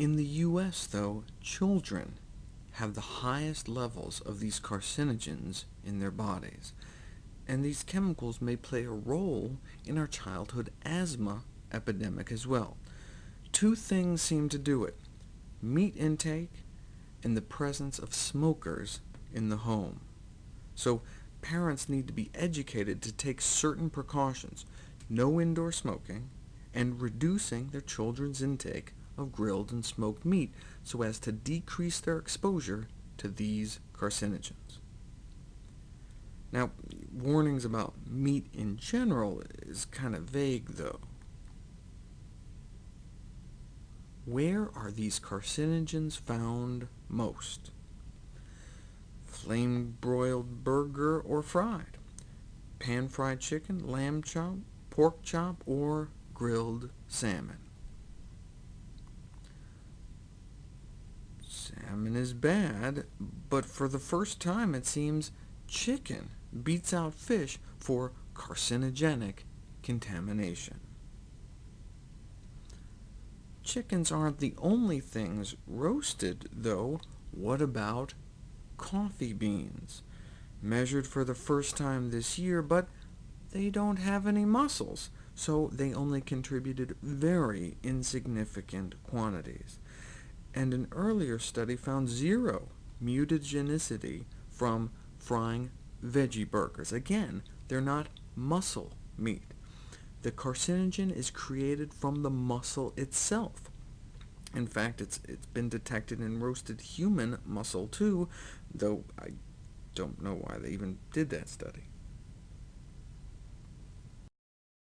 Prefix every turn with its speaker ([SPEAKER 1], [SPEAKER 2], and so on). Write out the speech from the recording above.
[SPEAKER 1] In the U.S., though, children have the highest levels of these carcinogens in their bodies, and these chemicals may play a role in our childhood asthma epidemic as well. Two things seem to do it, meat intake and the presence of smokers in the home. So parents need to be educated to take certain precautions, no indoor smoking, and reducing their children's intake of grilled and smoked meat so as to decrease their exposure to these carcinogens. Now, warnings about meat in general is kind of vague, though. Where are these carcinogens found most? Flame-broiled burger or fried? Pan-fried chicken, lamb chop, pork chop, or grilled salmon? Salmon is bad, but for the first time it seems chicken beats out fish for carcinogenic contamination. Chickens aren't the only things roasted, though. What about coffee beans? Measured for the first time this year, but they don't have any muscles, so they only contributed very insignificant quantities. And an earlier study found zero mutagenicity from frying veggie burgers. Again, they're not muscle meat. The carcinogen is created from the muscle itself. In fact, it's, it's been detected in roasted human muscle too, though I don't know why they even did that study.